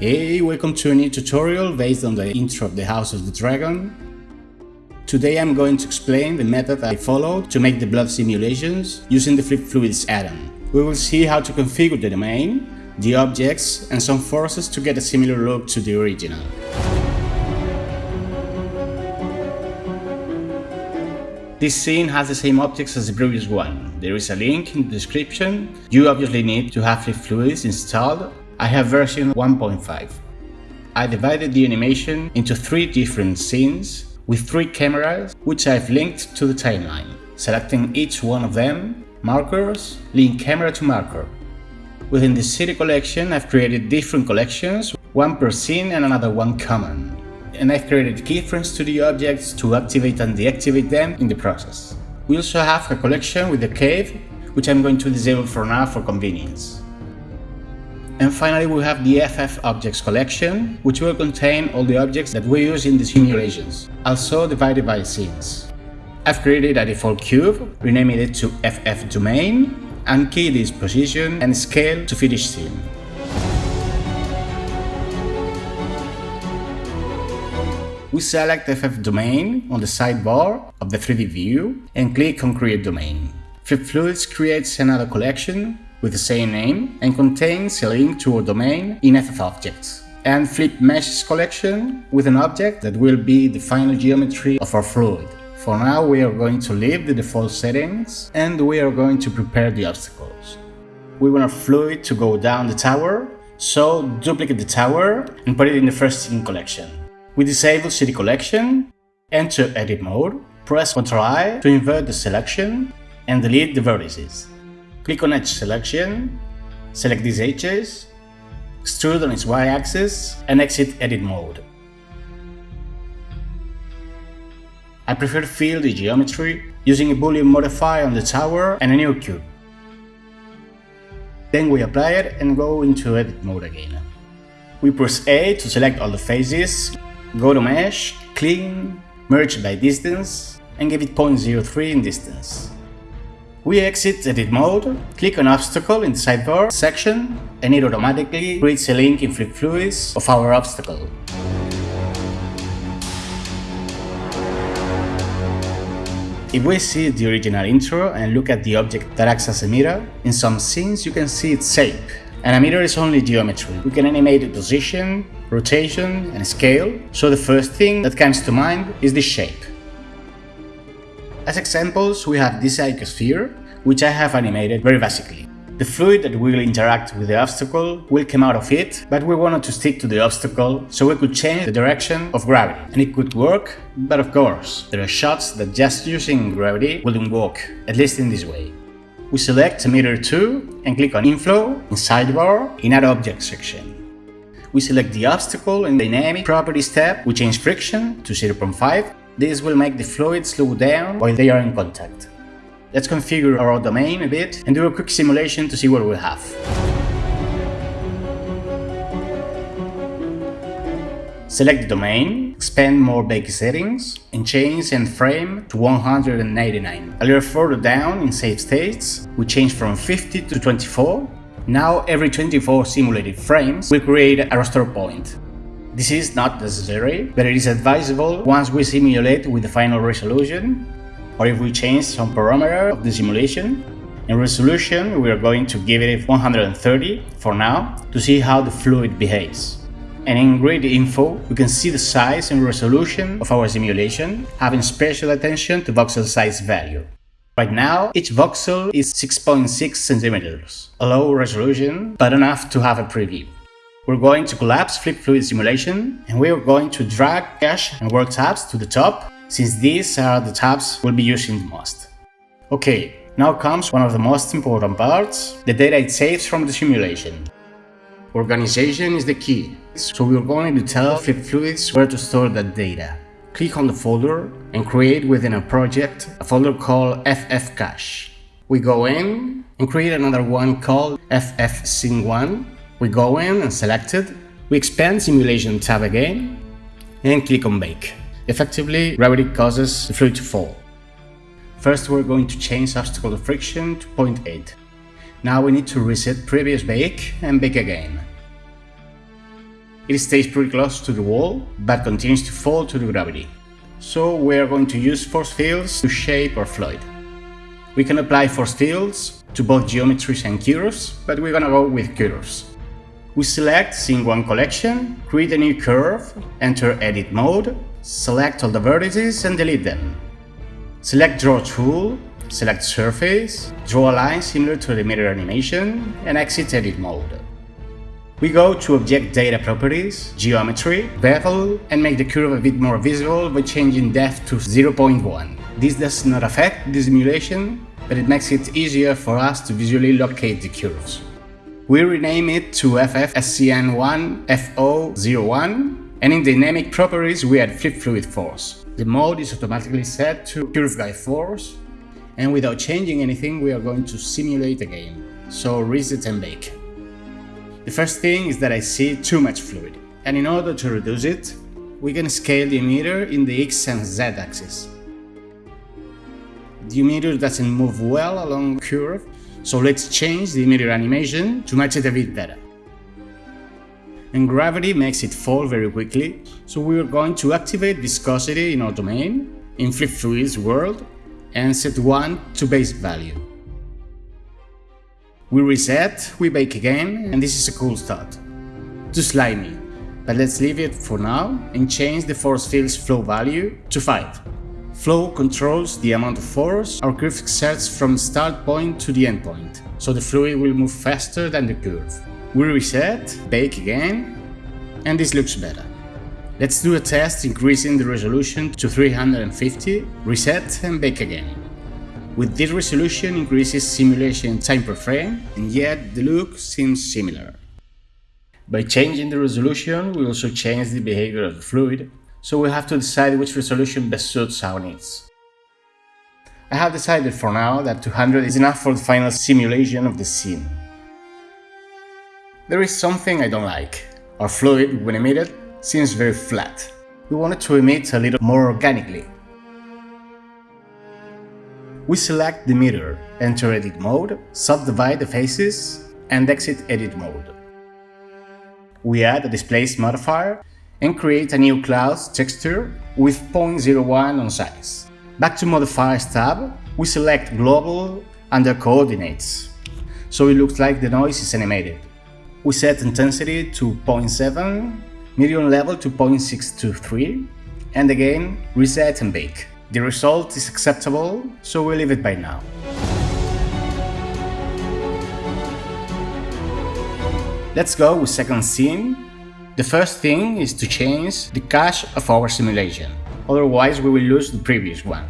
Hey, welcome to a new tutorial based on the intro of the House of the Dragon. Today I'm going to explain the method I followed to make the blood simulations using the Flip Fluids add-on. We will see how to configure the domain, the objects and some forces to get a similar look to the original. This scene has the same objects as the previous one. There is a link in the description. You obviously need to have Flip Fluids installed I have version 1.5. I divided the animation into three different scenes with three cameras which I've linked to the timeline, selecting each one of them, markers, link camera to marker. Within the city collection I've created different collections, one per scene and another one common. And I've created keyframes to the objects to activate and deactivate them in the process. We also have a collection with the cave, which I'm going to disable for now for convenience. And finally we have the FF objects collection, which will contain all the objects that we use in the simulations, also divided by scenes. I've created a default cube, renaming it to FF domain, and keyed its position and scale to each scene. We select FF domain on the sidebar of the 3D view and click on create domain. Flip Fluids creates another collection with the same name and contains a link to a domain in FF objects. And flip meshes collection with an object that will be the final geometry of our fluid. For now we are going to leave the default settings and we are going to prepare the obstacles. We want our fluid to go down the tower, so duplicate the tower and put it in the first scene collection. We disable city collection, enter edit mode, press Ctrl I to invert the selection and delete the vertices. Click on edge selection, select these edges, extrude on its y-axis and exit edit mode. I prefer to fill the geometry using a boolean modifier on the tower and a new cube. Then we apply it and go into edit mode again. We press A to select all the faces, go to mesh, clean, merge by distance and give it 0.03 in distance. We exit edit mode, click on obstacle in the sidebar section and it automatically creates a link in Fluids of our obstacle. If we see the original intro and look at the object that acts as a mirror, in some scenes you can see its shape. And a mirror is only geometry. We can animate the position, rotation and scale, so the first thing that comes to mind is the shape. As examples, we have this icosphere, which I have animated very basically. The fluid that will interact with the obstacle will come out of it, but we wanted to stick to the obstacle so we could change the direction of gravity. And it could work, but of course, there are shots that just using gravity wouldn't work, at least in this way. We select Mirror 2 and click on Inflow in Sidebar in Add Object section. We select the obstacle in Dynamic Properties tab, we change friction to 0.5 this will make the fluid slow down while they are in contact. Let's configure our domain a bit and do a quick simulation to see what we'll have. Select the domain, expand more basic settings, and change end frame to 189. A little further down in save states, we change from 50 to 24. Now every 24 simulated frames will create a restore point. This is not necessary, but it is advisable once we simulate with the final resolution, or if we change some parameter of the simulation. In resolution, we are going to give it 130 for now to see how the fluid behaves. And in grid info, we can see the size and resolution of our simulation, having special attention to voxel size value. Right now, each voxel is 6.6 centimeters, a low resolution, but enough to have a preview. We're going to collapse Flip Fluid Simulation and we are going to drag cache and work tabs to the top since these are the tabs we'll be using the most. Okay, now comes one of the most important parts, the data it saves from the simulation. Organization is the key, so we're going to tell Flip Fluids where to store that data. Click on the folder and create within a project a folder called FF Cache. We go in and create another one called FF Scene 1 we go in and select it, we expand simulation tab again and click on bake. Effectively, gravity causes the fluid to fall. First we're going to change obstacle friction to 0.8. Now we need to reset previous bake and bake again. It stays pretty close to the wall, but continues to fall to the gravity. So we are going to use force fields to shape our fluid. We can apply force fields to both geometries and curves, but we're gonna go with curves. We select 1 collection, create a new curve, enter edit mode, select all the vertices and delete them. Select draw tool, select surface, draw a line similar to the mirror animation, and exit edit mode. We go to Object Data Properties, Geometry, Bevel, and make the curve a bit more visible by changing depth to 0.1. This does not affect the simulation, but it makes it easier for us to visually locate the curves. We rename it to FFSCN1FO01, and in Dynamic Properties we add Flip Fluid Force. The mode is automatically set to Curve Guide Force, and without changing anything we are going to simulate again. So reset and bake. The first thing is that I see too much fluid, and in order to reduce it, we can scale the emitter in the X and Z axis. The emitter doesn't move well along the curve, so let's change the emitter animation to match it a bit better. And gravity makes it fall very quickly, so we are going to activate viscosity in our domain, in Flip Fluid's world, and set 1 to base value. We reset, we bake again, and this is a cool start. Too slimy, but let's leave it for now and change the force field's flow value to 5. Flow controls the amount of force our curve exerts from start point to the end point, so the fluid will move faster than the curve. We reset, bake again, and this looks better. Let's do a test increasing the resolution to 350, reset and bake again. With this resolution increases simulation time per frame, and yet the look seems similar. By changing the resolution, we also change the behavior of the fluid, so we have to decide which resolution best suits our needs. I have decided for now that 200 is enough for the final simulation of the scene. There is something I don't like. Our fluid, when emitted, seems very flat. We want it to emit a little more organically, we select the mirror, enter edit mode, subdivide the faces, and exit edit mode. We add a displace modifier and create a new cloud texture with 0.01 on size. Back to modifiers tab, we select global under coordinates, so it looks like the noise is animated. We set intensity to 0.7, medium level to 0.623, and again reset and bake. The result is acceptable, so we leave it by now. Let's go with second scene. The first thing is to change the cache of our simulation, otherwise we will lose the previous one.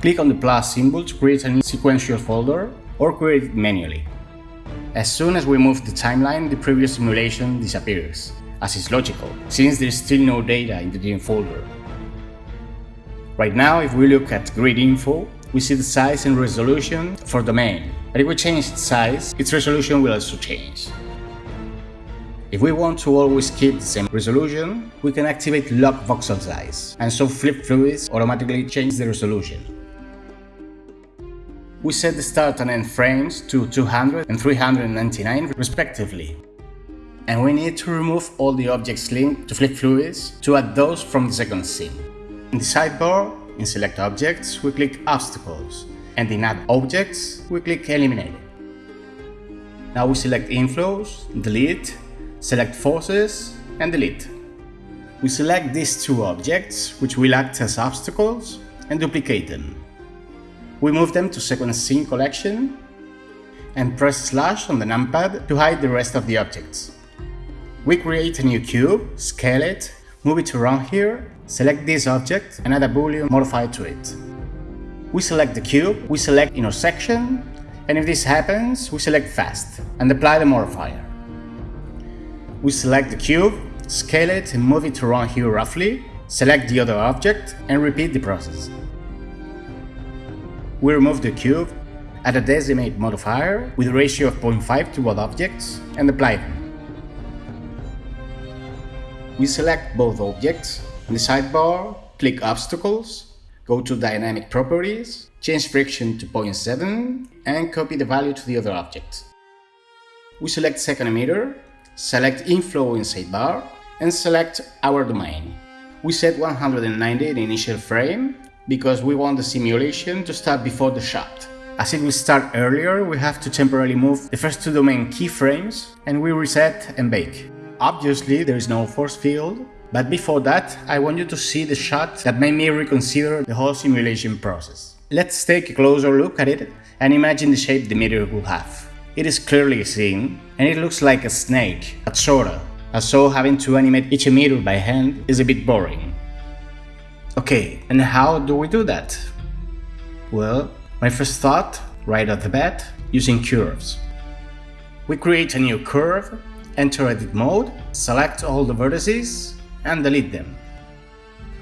Click on the plus symbol to create a new sequential folder or create it manually. As soon as we move the timeline, the previous simulation disappears, as is logical, since there is still no data in the DIM folder. Right now, if we look at grid info, we see the size and resolution for domain, but if we change its size, its resolution will also change. If we want to always keep the same resolution, we can activate lock voxel size, and so flip fluids automatically change the resolution. We set the start and end frames to 200 and 399 respectively. And we need to remove all the objects linked to flip fluids to add those from the second scene. In the sidebar, in Select Objects, we click Obstacles, and in Add Objects, we click Eliminate. Now we select Inflows, Delete, select Forces, and Delete. We select these two objects, which will act as obstacles, and duplicate them. We move them to Second Scene Collection, and press slash on the numpad to hide the rest of the objects. We create a new cube, scale it, move it around here, select this object and add a boolean modifier to it. We select the cube, we select intersection, and if this happens, we select fast and apply the modifier. We select the cube, scale it and move it around here roughly, select the other object and repeat the process. We remove the cube, add a decimate modifier with a ratio of 0.5 to both objects and apply them. We select both objects. In the sidebar, click Obstacles, go to Dynamic Properties, change friction to 0.7 and copy the value to the other object. We select second emitter, select Inflow in sidebar, and select our domain. We set 190 in initial frame because we want the simulation to start before the shot. As it will start earlier, we have to temporarily move the first two domain keyframes and we reset and bake. Obviously, there is no force field, but before that, I want you to see the shot that made me reconsider the whole simulation process. Let's take a closer look at it and imagine the shape the meteor will have. It is clearly seen, and it looks like a snake, but sorta, as so having to animate each emitter by hand is a bit boring. Okay, and how do we do that? Well, my first thought, right off the bat, using curves. We create a new curve, enter edit mode, select all the vertices, and delete them.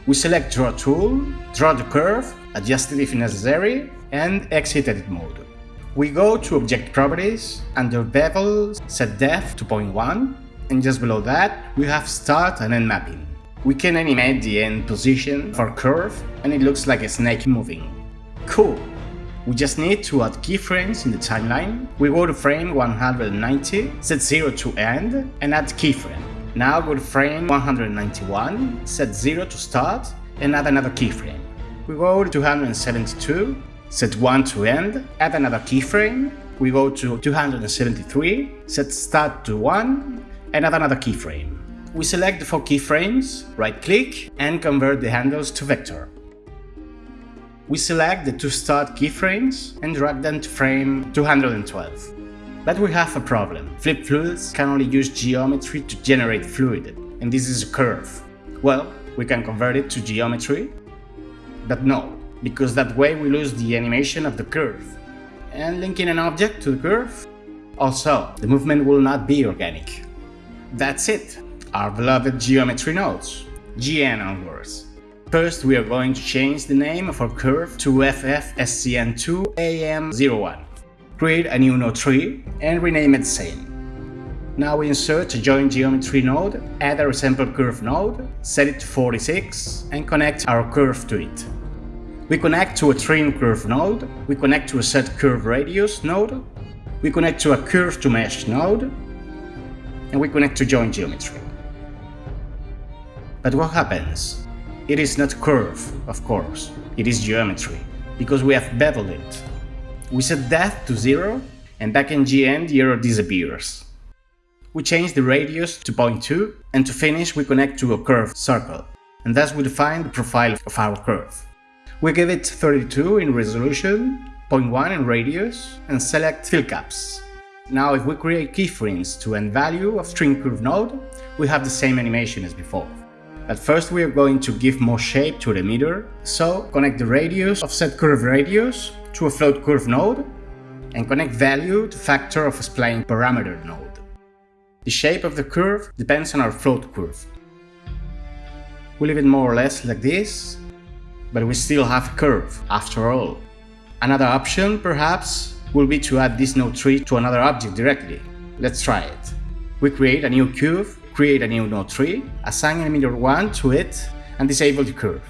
We select draw tool, draw the curve, adjust it if necessary, and exit edit mode. We go to object properties, under bevel, set depth to 0.1, and just below that we have start and end mapping. We can animate the end position for curve and it looks like a snake moving. Cool! We just need to add keyframes in the timeline. We go to frame 190, set 0 to end, and add keyframe. Now go to frame 191, set 0 to start, and add another keyframe. We go to 272, set 1 to end, add another keyframe. We go to 273, set start to 1, and add another keyframe. We select the four keyframes, right-click, and convert the handles to vector. We select the two start keyframes and drag them to frame 212. But we have a problem. Flip fluids can only use geometry to generate fluid, and this is a curve. Well, we can convert it to geometry, but no, because that way we lose the animation of the curve. And linking an object to the curve? Also, the movement will not be organic. That's it, our beloved geometry nodes, GN onwards. First we are going to change the name of our curve to FFSCN2AM01. Create a new node tree and rename it same. Now we insert a join geometry node, add a resample curve node, set it to 46 and connect our curve to it. We connect to a trim curve node, we connect to a set curve radius node, we connect to a curve to mesh node, and we connect to join geometry. But what happens? It is not curve, of course, it is geometry, because we have beveled it. We set depth to 0, and back in GN the error disappears. We change the radius to 0.2, and to finish we connect to a curve circle, and thus we define the profile of our curve. We give it 32 in resolution, 0.1 in radius, and select fill caps. Now if we create keyframes to end value of trim curve node, we have the same animation as before. At first we are going to give more shape to the meter, so connect the radius of set curve radius to a float curve node, and connect value to factor of a spline parameter node. The shape of the curve depends on our float curve. We leave it more or less like this, but we still have a curve, after all. Another option, perhaps, will be to add this node tree to another object directly. Let's try it. We create a new curve, create a new node tree, assign an emitter 1 to it, and disable the curve.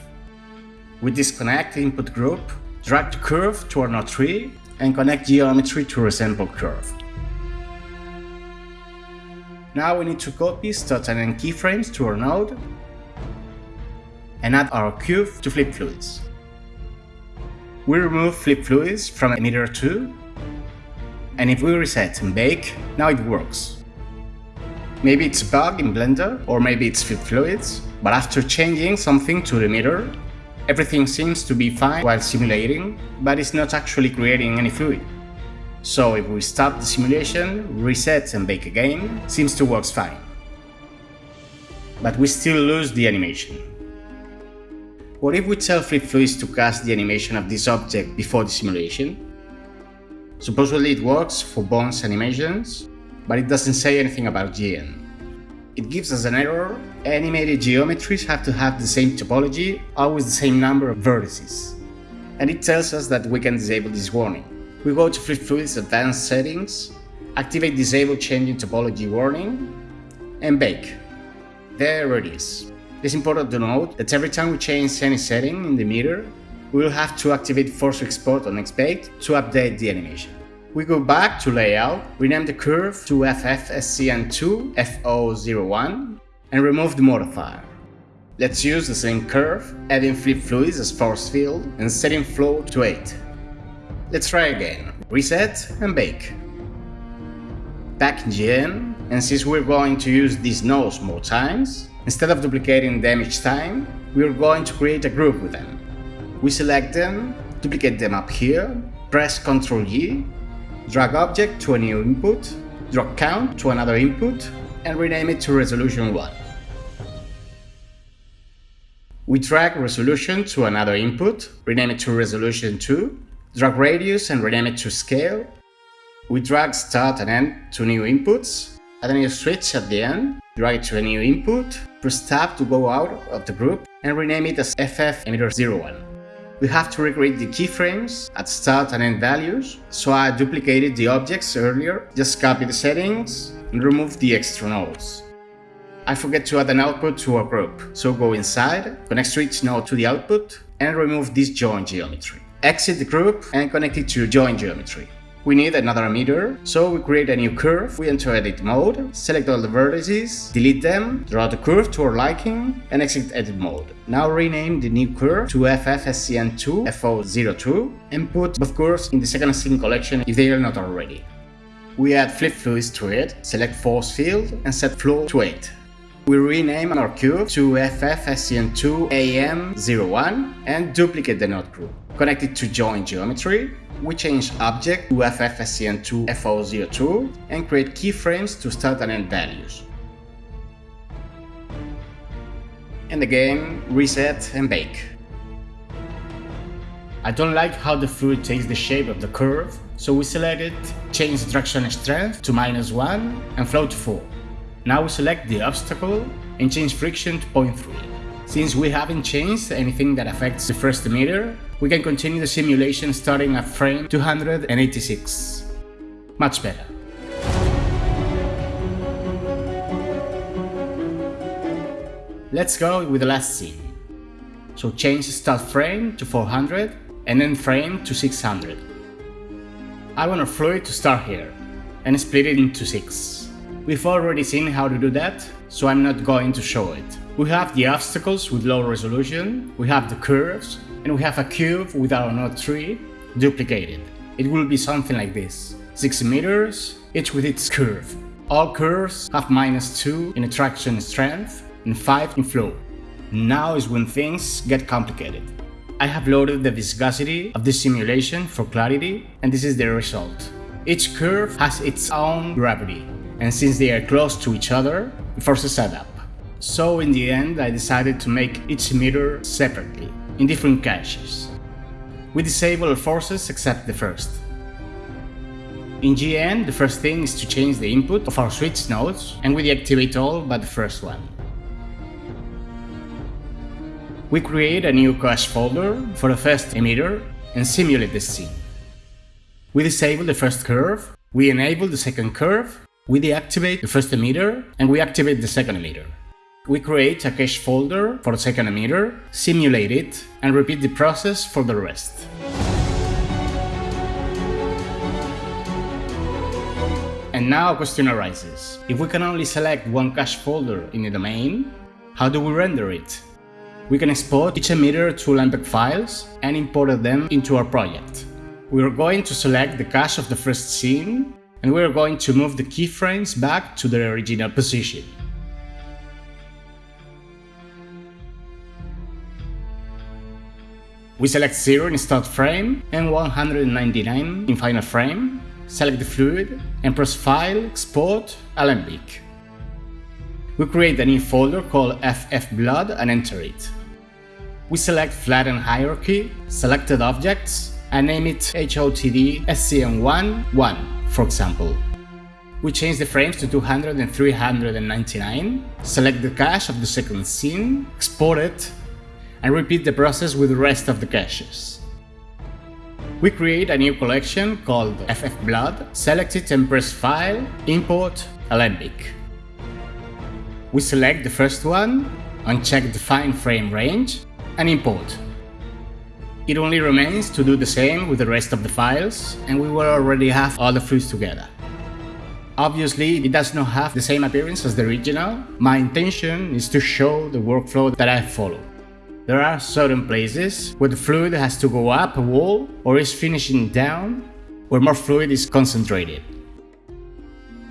We disconnect the input group, drag the curve to our node tree, and connect geometry to resample curve. Now we need to copy start and end keyframes to our node, and add our cube to flip fluids. We remove flip fluids from emitter 2 and if we reset and bake, now it works. Maybe it's a bug in Blender, or maybe it's flip fluids, but after changing something to the emitter, everything seems to be fine while simulating, but it's not actually creating any fluid. So if we stop the simulation, reset and bake again, seems to work fine. But we still lose the animation. What if we tell Flip Fluids to cast the animation of this object before the simulation? Supposedly it works for bones animations, but it doesn't say anything about GN. It gives us an error, animated geometries have to have the same topology, always the same number of vertices. And it tells us that we can disable this warning. We go to Flip Fluids Advanced Settings, activate Disable Changing Topology Warning, and bake. There it is. It's important to note that every time we change any setting in the emitter, we will have to activate Force Export on Next Bake to update the animation. We go back to Layout, rename the curve to FFSCN2 FO01, and remove the modifier. Let's use the same curve, adding flip fluids as force field and setting flow to 8. Let's try again, reset and bake. Back in GN, and since we're going to use these nodes more times, instead of duplicating them each time, we're going to create a group with them. We select them, duplicate them up here, press Ctrl E, drag object to a new input, drag count to another input, and rename it to resolution 1. We drag resolution to another input, rename it to resolution 2, drag radius and rename it to scale. We drag start and end to new inputs, add a new switch at the end, drag it to a new input, press tab to go out of the group, and rename it as FF emitter 01. We have to recreate the keyframes at start and end values, so I duplicated the objects earlier, just copy the settings and remove the extra nodes. I forget to add an output to our group, so go inside, connect switch node to the output, and remove this join geometry. Exit the group and connect it to join geometry. We need another emitter, so we create a new curve, we enter edit mode, select all the vertices, delete them, draw the curve to our liking, and exit edit mode. Now rename the new curve to FFSCN2 FO02 and put both curves in the second scene collection if they are not already. We add flip fluids to it, select force field and set flow to 8. We rename our cube to FFSCN2AM01 and duplicate the node group. Connect it to join geometry. We change object to FFSCN2FO02 and create keyframes to start and end values. And again, reset and bake. I don't like how the fluid takes the shape of the curve, so we select it, change traction strength to minus 1 and flow to 4. Now we select the obstacle and change friction to 0.3. Since we haven't changed anything that affects the first emitter, we can continue the simulation starting at frame 286. Much better. Let's go with the last scene. So change the start frame to 400 and end frame to 600. I want our fluid to start here and split it into 6. We've already seen how to do that, so I'm not going to show it. We have the obstacles with low resolution, we have the curves, and we have a cube with our node tree duplicated. It will be something like this. 6 meters, each with its curve. All curves have minus 2 in attraction strength and 5 in flow. Now is when things get complicated. I have loaded the viscosity of this simulation for clarity and this is the result. Each curve has its own gravity and since they are close to each other, force a setup. So in the end I decided to make each meter separately, in different caches. We disable all forces except the first. In GN, the first thing is to change the input of our switch nodes, and we deactivate all but the first one. We create a new cache folder for the first emitter and simulate the scene. We disable the first curve, we enable the second curve, we deactivate the first emitter and we activate the second emitter. We create a cache folder for the second emitter, simulate it, and repeat the process for the rest. And now a question arises. If we can only select one cache folder in the domain, how do we render it? We can export each emitter to Alembic files and import them into our project. We are going to select the cache of the first scene and we're going to move the keyframes back to their original position. We select 0 in start frame and 199 in final frame, select the fluid and press File, Export, Alembic. We create a new folder called FFBlood and enter it. We select Flatten Hierarchy, Selected Objects, and name it HOTD SCN1 1 for example. We change the frames to 200 and 399, select the cache of the second scene, export it, and repeat the process with the rest of the caches. We create a new collection called FFBlood, select it and press File, Import, Alembic. We select the first one, uncheck Define Frame Range, and import. It only remains to do the same with the rest of the files, and we will already have all the files together. Obviously, it does not have the same appearance as the original. My intention is to show the workflow that I follow. There are certain places where the fluid has to go up a wall or is finishing down, where more fluid is concentrated.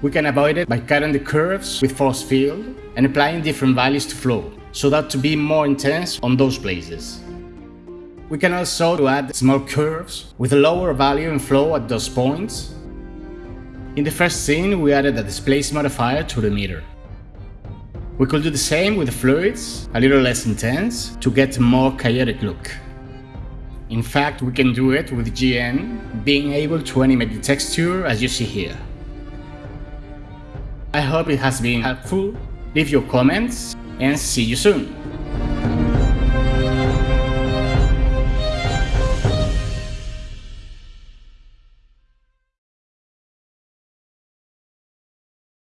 We can avoid it by cutting the curves with force field and applying different values to flow, so that to be more intense on those places. We can also add small curves with a lower value in flow at those points. In the first scene, we added a displace modifier to the meter. We could do the same with the fluids, a little less intense, to get a more chaotic look. In fact, we can do it with GN, being able to animate the texture as you see here. I hope it has been helpful, leave your comments, and see you soon!